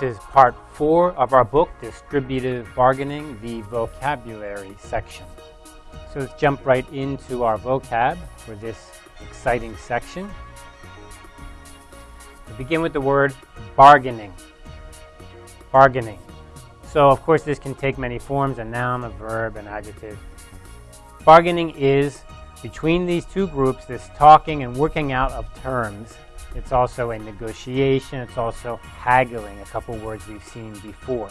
This is part four of our book, Distributive Bargaining, the vocabulary section. So let's jump right into our vocab for this exciting section. We begin with the word bargaining. Bargaining. So of course this can take many forms, a noun, a verb, an adjective. Bargaining is between these two groups, this talking and working out of terms. It's also a negotiation, it's also haggling, a couple words we've seen before.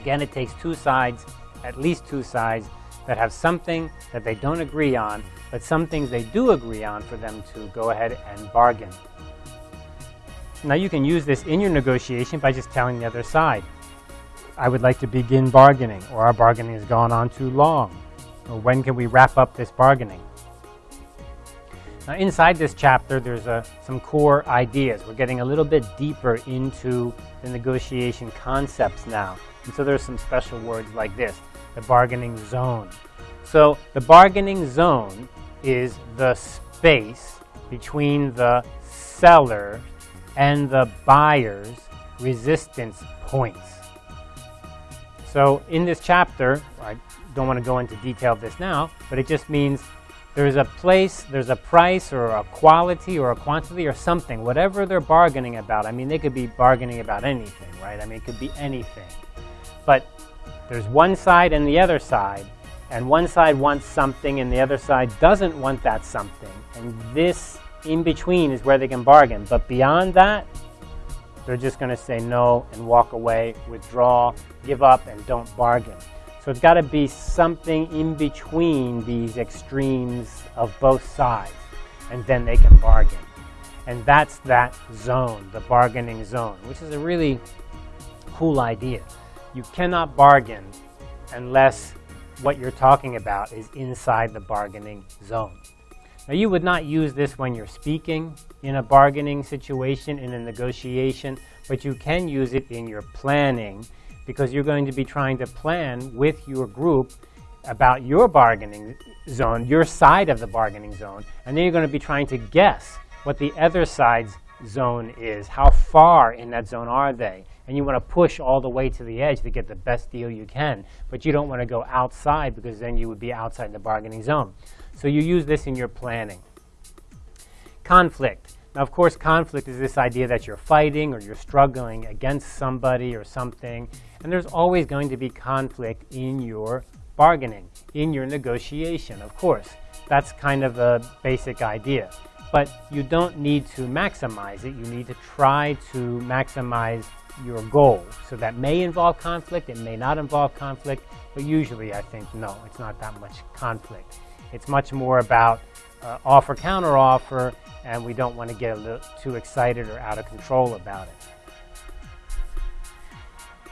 Again, it takes two sides, at least two sides, that have something that they don't agree on, but some things they do agree on for them to go ahead and bargain. Now you can use this in your negotiation by just telling the other side, I would like to begin bargaining, or our bargaining has gone on too long, or when can we wrap up this bargaining? Now inside this chapter, there's a, some core ideas. We're getting a little bit deeper into the negotiation concepts now. And so there's some special words like this, the bargaining zone. So the bargaining zone is the space between the seller and the buyer's resistance points. So in this chapter, I don't want to go into detail of this now, but it just means there's a place, there's a price or a quality or a quantity or something, whatever they're bargaining about. I mean, they could be bargaining about anything, right? I mean, it could be anything. But there's one side and the other side, and one side wants something and the other side doesn't want that something. And this in between is where they can bargain. But beyond that, they're just going to say no and walk away, withdraw, give up, and don't bargain. So it's got to be something in between these extremes of both sides, and then they can bargain. And that's that zone, the bargaining zone, which is a really cool idea. You cannot bargain unless what you're talking about is inside the bargaining zone. Now you would not use this when you're speaking in a bargaining situation, in a negotiation, but you can use it in your planning because you're going to be trying to plan with your group about your bargaining zone, your side of the bargaining zone, and then you're going to be trying to guess what the other side's zone is. How far in that zone are they? And you want to push all the way to the edge to get the best deal you can, but you don't want to go outside because then you would be outside the bargaining zone. So you use this in your planning. Conflict. Now, of course, conflict is this idea that you're fighting or you're struggling against somebody or something, and there's always going to be conflict in your bargaining, in your negotiation, of course. That's kind of a basic idea. But you don't need to maximize it. You need to try to maximize your goal. So that may involve conflict, it may not involve conflict, but usually I think no, it's not that much conflict. It's much more about uh, offer counter offer, and we don't want to get a little too excited or out of control about it.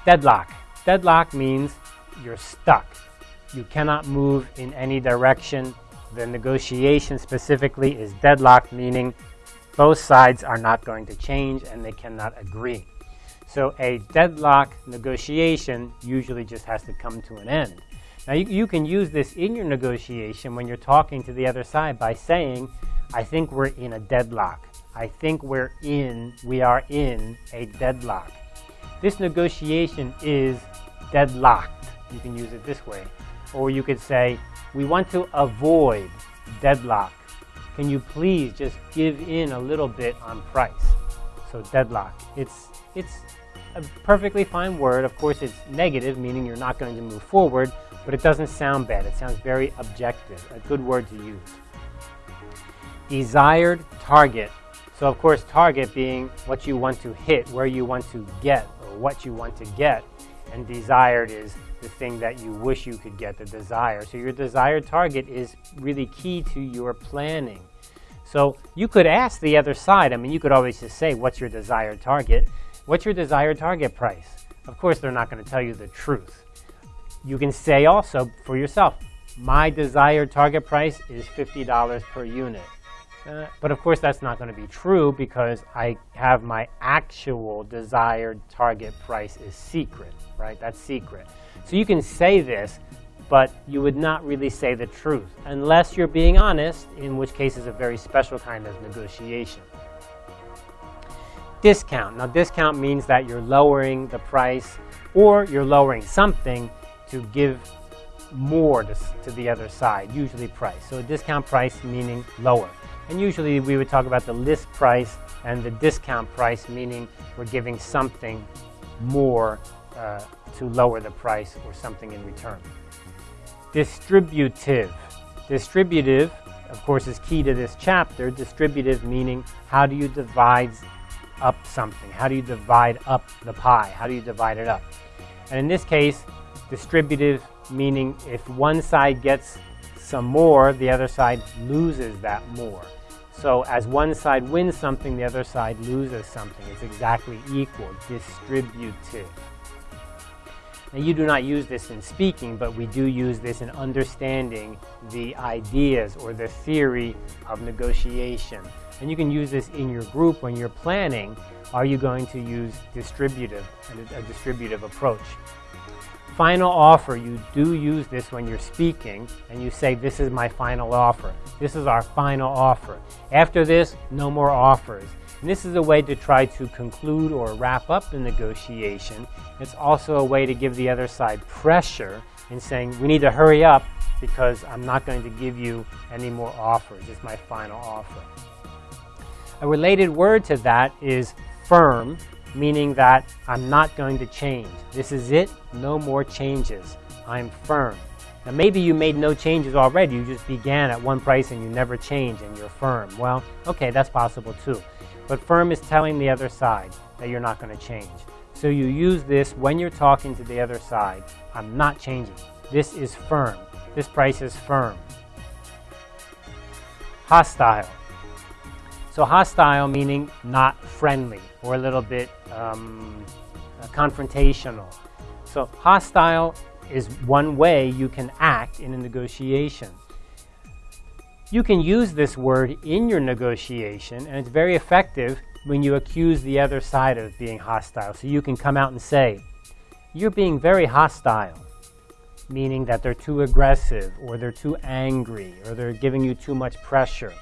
Deadlock. Deadlock means you're stuck. You cannot move in any direction. The negotiation specifically is deadlocked, meaning both sides are not going to change and they cannot agree. So a deadlock negotiation usually just has to come to an end. Now you, you can use this in your negotiation when you're talking to the other side by saying, I think we're in a deadlock. I think we're in, we are in a deadlock. This negotiation is deadlocked. You can use it this way. Or you could say, we want to avoid deadlock. Can you please just give in a little bit on price? So deadlock. It's, it's a perfectly fine word. Of course, it's negative, meaning you're not going to move forward, but it doesn't sound bad. It sounds very objective, a good word to use. Desired target. So of course, target being what you want to hit, where you want to get, what you want to get. And desired is the thing that you wish you could get, the desire. So your desired target is really key to your planning. So you could ask the other side, I mean, you could always just say, what's your desired target? What's your desired target price? Of course, they're not going to tell you the truth. You can say also for yourself, my desired target price is $50 per unit. But of course, that's not going to be true because I have my actual desired target price is secret, right? That's secret. So you can say this, but you would not really say the truth unless you're being honest, in which case is a very special kind of negotiation. Discount. Now, discount means that you're lowering the price or you're lowering something to give more to, to the other side, usually price. So a discount price meaning lower. And usually we would talk about the list price and the discount price, meaning we're giving something more uh, to lower the price or something in return. Distributive. Distributive, of course, is key to this chapter. Distributive meaning how do you divide up something? How do you divide up the pie? How do you divide it up? And in this case, distributive meaning if one side gets some more, the other side loses that more. So as one side wins something, the other side loses something. It's exactly equal, distributive. Now you do not use this in speaking, but we do use this in understanding the ideas or the theory of negotiation. And you can use this in your group when you're planning. Are you going to use distributive, a distributive approach? Final offer, you do use this when you're speaking and you say, this is my final offer. This is our final offer. After this, no more offers. And this is a way to try to conclude or wrap up the negotiation. It's also a way to give the other side pressure in saying, we need to hurry up because I'm not going to give you any more offers. It's my final offer. A related word to that is firm meaning that I'm not going to change. This is it, no more changes. I'm firm. Now maybe you made no changes already, you just began at one price and you never change and you're firm. Well, okay, that's possible too. But firm is telling the other side that you're not going to change. So you use this when you're talking to the other side. I'm not changing. This is firm. This price is firm. Hostile. So hostile meaning not friendly or a little bit um, confrontational. So hostile is one way you can act in a negotiation. You can use this word in your negotiation and it's very effective when you accuse the other side of being hostile. So you can come out and say, you're being very hostile, meaning that they're too aggressive or they're too angry or they're giving you too much pressure.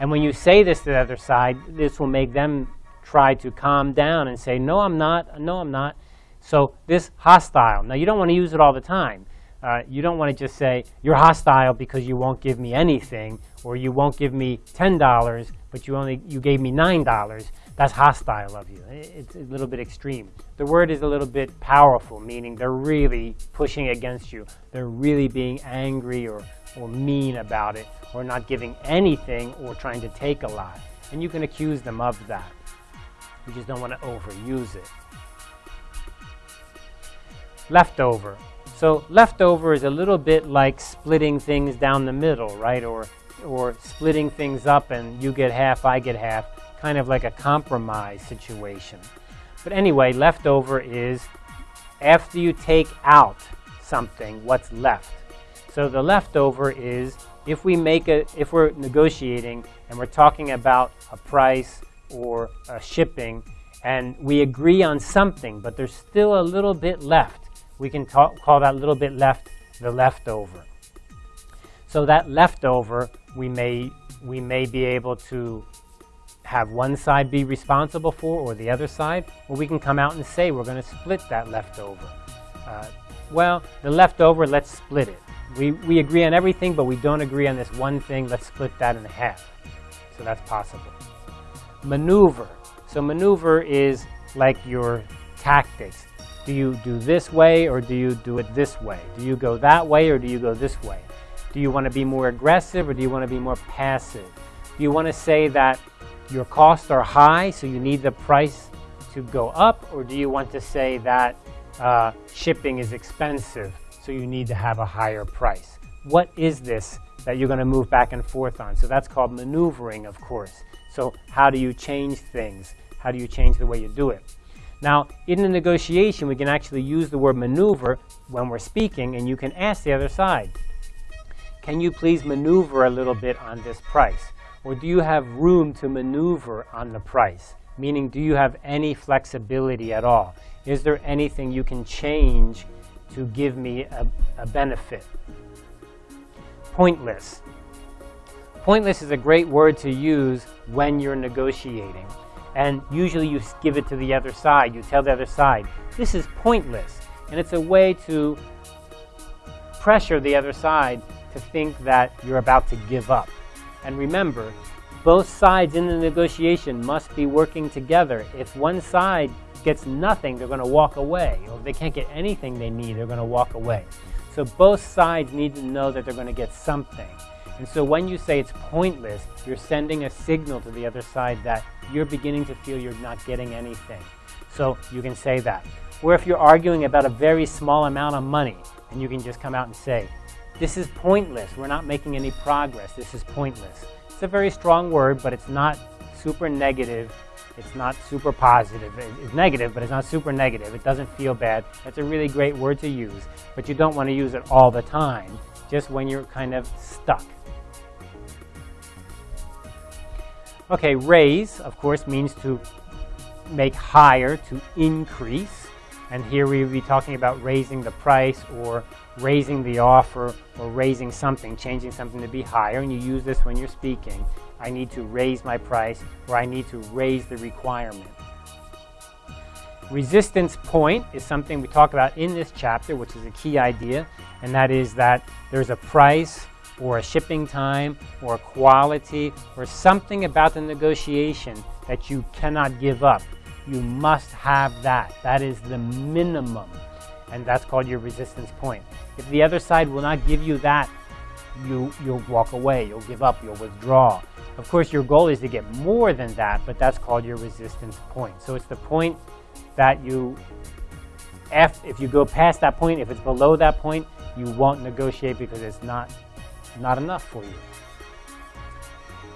And when you say this to the other side, this will make them try to calm down and say, no, I'm not, no, I'm not. So this hostile. Now, you don't want to use it all the time. Uh, you don't want to just say, you're hostile because you won't give me anything, or you won't give me $10, but you only you gave me $9. That's hostile of you. It's a little bit extreme. The word is a little bit powerful, meaning they're really pushing against you. They're really being angry or, or mean about it, or not giving anything, or trying to take a lot. And you can accuse them of that. You just don't want to overuse it. Leftover. So leftover is a little bit like splitting things down the middle, right? Or, or splitting things up and you get half, I get half, kind of like a compromise situation. But anyway, leftover is after you take out something, what's left. So the leftover is if we make a, if we're negotiating and we're talking about a price or uh, shipping, and we agree on something, but there's still a little bit left. We can talk, call that little bit left the leftover. So that leftover, we may, we may be able to have one side be responsible for or the other side, or we can come out and say we're going to split that leftover. Uh, well, the leftover, let's split it. We, we agree on everything, but we don't agree on this one thing. Let's split that in half. So that's possible maneuver. So maneuver is like your tactics. Do you do this way or do you do it this way? Do you go that way or do you go this way? Do you want to be more aggressive or do you want to be more passive? Do you want to say that your costs are high so you need the price to go up or do you want to say that uh, shipping is expensive so you need to have a higher price? What is this that you're going to move back and forth on? So that's called maneuvering, of course. So how do you change things? How do you change the way you do it? Now, in a negotiation, we can actually use the word maneuver when we're speaking, and you can ask the other side, can you please maneuver a little bit on this price? Or do you have room to maneuver on the price? Meaning, do you have any flexibility at all? Is there anything you can change to give me a, a benefit? Pointless. Pointless is a great word to use when you're negotiating. And usually you give it to the other side. You tell the other side, this is pointless. And it's a way to pressure the other side to think that you're about to give up. And remember, both sides in the negotiation must be working together. If one side gets nothing, they're going to walk away. Or if they can't get anything they need, they're going to walk away. So both sides need to know that they're going to get something. And so when you say it's pointless, you're sending a signal to the other side that you're beginning to feel you're not getting anything. So you can say that. Or if you're arguing about a very small amount of money, and you can just come out and say, this is pointless. We're not making any progress. This is pointless. It's a very strong word, but it's not super negative. It's not super positive. It's negative, but it's not super negative. It doesn't feel bad. That's a really great word to use, but you don't want to use it all the time, just when you're kind of stuck. Okay, raise, of course, means to make higher, to increase. And here we would be talking about raising the price or raising the offer or raising something, changing something to be higher. And you use this when you're speaking. I need to raise my price or I need to raise the requirement. Resistance point is something we talk about in this chapter, which is a key idea, and that is that there's a price or a shipping time or quality or something about the negotiation that you cannot give up. You must have that. That is the minimum, and that's called your resistance point. If the other side will not give you that, you, you'll walk away, you'll give up, you'll withdraw. Of course, your goal is to get more than that, but that's called your resistance point. So it's the point that you, if, if you go past that point, if it's below that point, you won't negotiate because it's not, not enough for you.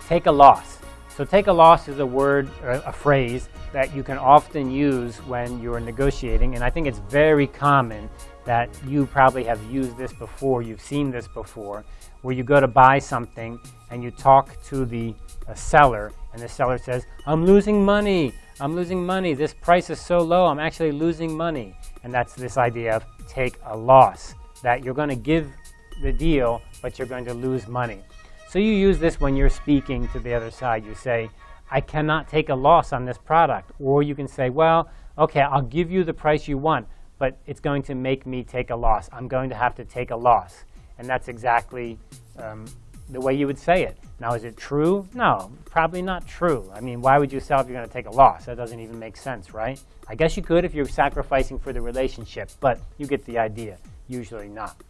Take a loss. So take a loss is a word, or a phrase that you can often use when you're negotiating, and I think it's very common that you probably have used this before, you've seen this before, where you go to buy something and you talk to the uh, seller, and the seller says, I'm losing money, I'm losing money, this price is so low, I'm actually losing money. And that's this idea of take a loss, that you're going to give the deal, but you're going to lose money. So you use this when you're speaking to the other side. You say, I cannot take a loss on this product. Or you can say, well, okay, I'll give you the price you want, but it's going to make me take a loss. I'm going to have to take a loss. And that's exactly um, the way you would say it. Now, is it true? No, probably not true. I mean, why would you sell if you're going to take a loss? That doesn't even make sense, right? I guess you could if you're sacrificing for the relationship, but you get the idea. Usually not.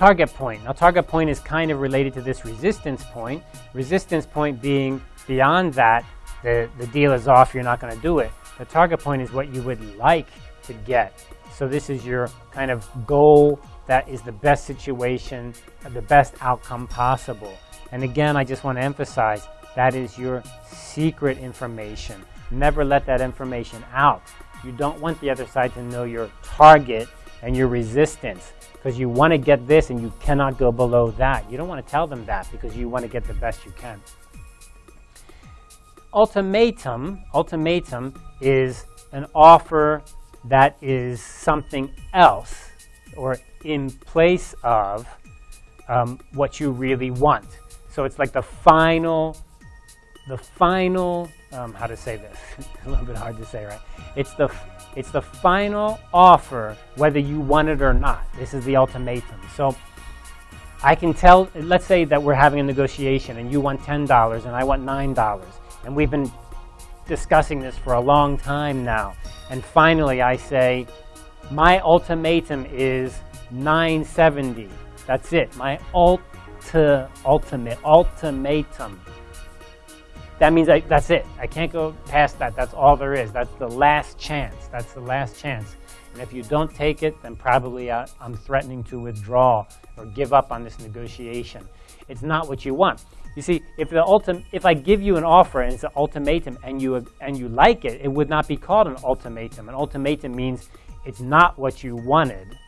Target point. Now, target point is kind of related to this resistance point. Resistance point being beyond that, the, the deal is off, you're not going to do it. The target point is what you would like to get. So this is your kind of goal that is the best situation, the best outcome possible. And again, I just want to emphasize that is your secret information. Never let that information out. You don't want the other side to know your target and your resistance because you want to get this and you cannot go below that. You don't want to tell them that because you want to get the best you can. Ultimatum, ultimatum is an offer that is something else or in place of um, what you really want. So it's like the final, the final, um, how to say this, a little bit hard to say, right? It's the, it's the final offer whether you want it or not. This is the ultimatum. So I can tell, let's say that we're having a negotiation and you want $10 and I want $9. And we've been discussing this for a long time now. And finally I say, my ultimatum is 970. That's it. My ulti ultimate ultimatum. That means I, that's it. I can't go past that. That's all there is. That's the last chance. That's the last chance. And if you don't take it, then probably I, I'm threatening to withdraw or give up on this negotiation. It's not what you want. You see, if the ultim if I give you an offer and it's an ultimatum and you and you like it, it would not be called an ultimatum. An ultimatum means it's not what you wanted,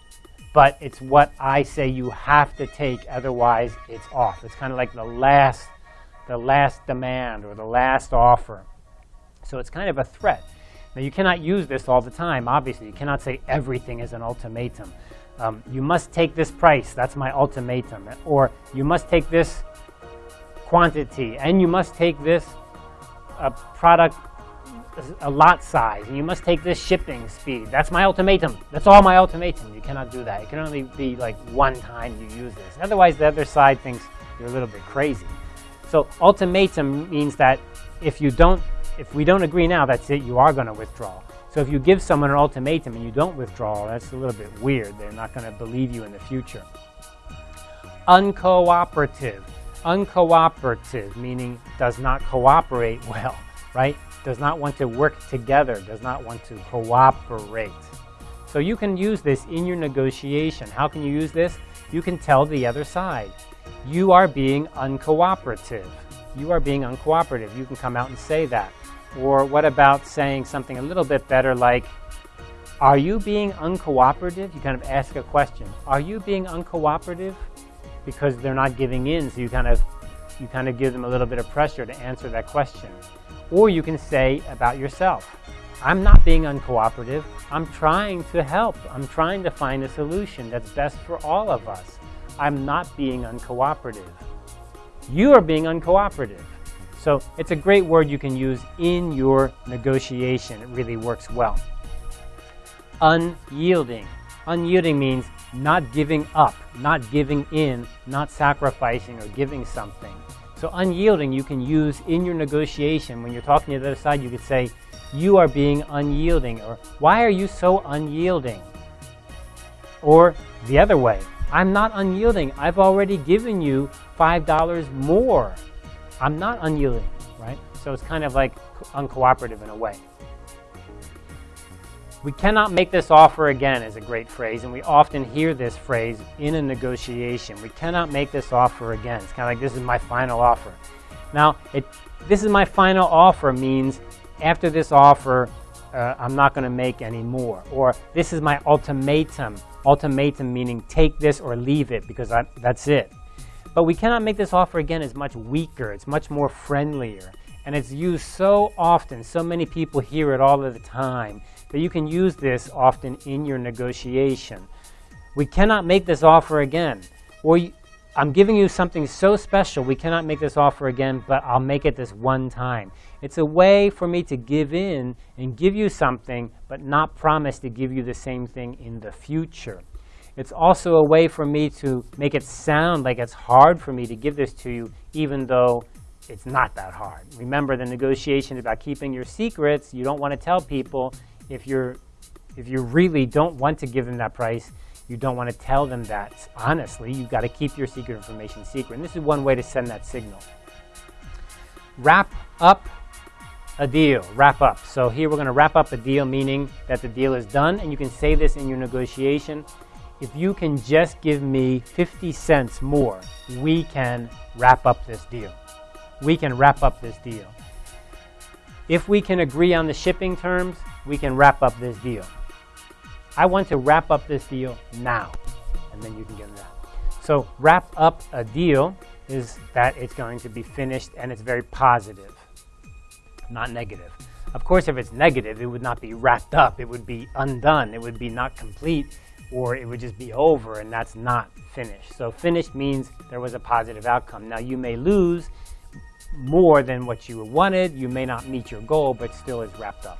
but it's what I say you have to take, otherwise it's off. It's kind of like the last, the last demand or the last offer. So it's kind of a threat. Now you cannot use this all the time, obviously. You cannot say everything is an ultimatum. Um, you must take this price, that's my ultimatum. Or you must take this quantity, and you must take this a product a lot size, and you must take this shipping speed. That's my ultimatum. That's all my ultimatum. You cannot do that. It can only be like one time you use this. Otherwise, the other side thinks you're a little bit crazy. So ultimatum means that if you don't, if we don't agree now, that's it. You are going to withdraw. So if you give someone an ultimatum and you don't withdraw, that's a little bit weird. They're not going to believe you in the future. Uncooperative. Uncooperative, meaning does not cooperate well, right? Does not want to work together, does not want to cooperate. So you can use this in your negotiation. How can you use this? You can tell the other side, you are being uncooperative. You are being uncooperative. You can come out and say that. Or what about saying something a little bit better like, are you being uncooperative? You kind of ask a question. Are you being uncooperative? Because they're not giving in, so you kind of you kind of give them a little bit of pressure to answer that question. Or you can say about yourself, I'm not being uncooperative. I'm trying to help. I'm trying to find a solution that's best for all of us. I'm not being uncooperative. You are being uncooperative. So it's a great word you can use in your negotiation. It really works well. Unyielding. Unyielding means not giving up, not giving in, not sacrificing or giving something. So unyielding you can use in your negotiation. When you're talking to the other side, you could say, you are being unyielding, or why are you so unyielding? Or the other way, I'm not unyielding. I've already given you $5 more. I'm not unyielding, right? So it's kind of like uncooperative in a way. We cannot make this offer again is a great phrase, and we often hear this phrase in a negotiation. We cannot make this offer again. It's kind of like, this is my final offer. Now, it, this is my final offer means after this offer, uh, I'm not going to make any more. Or this is my ultimatum. Ultimatum meaning take this or leave it because I, that's it. But we cannot make this offer again is much weaker. It's much more friendlier. And it's used so often. So many people hear it all of the time that you can use this often in your negotiation. We cannot make this offer again. Or I'm giving you something so special, we cannot make this offer again, but I'll make it this one time. It's a way for me to give in and give you something, but not promise to give you the same thing in the future. It's also a way for me to make it sound like it's hard for me to give this to you, even though it's not that hard. Remember, the negotiation is about keeping your secrets. You don't want to tell people if you're if you really don't want to give them that price, you don't want to tell them that. Honestly, you've got to keep your secret information secret. And this is one way to send that signal. Wrap up a deal. Wrap up. So here we're going to wrap up a deal, meaning that the deal is done. And you can say this in your negotiation. If you can just give me 50 cents more, we can wrap up this deal. We can wrap up this deal. If we can agree on the shipping terms, we can wrap up this deal. I want to wrap up this deal now, and then you can get that. So wrap up a deal is that it's going to be finished and it's very positive, not negative. Of course, if it's negative, it would not be wrapped up. It would be undone. It would be not complete, or it would just be over, and that's not finished. So finished means there was a positive outcome. Now, you may lose more than what you wanted. You may not meet your goal, but still is wrapped up.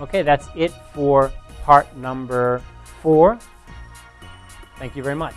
Okay, that's it for part number four. Thank you very much.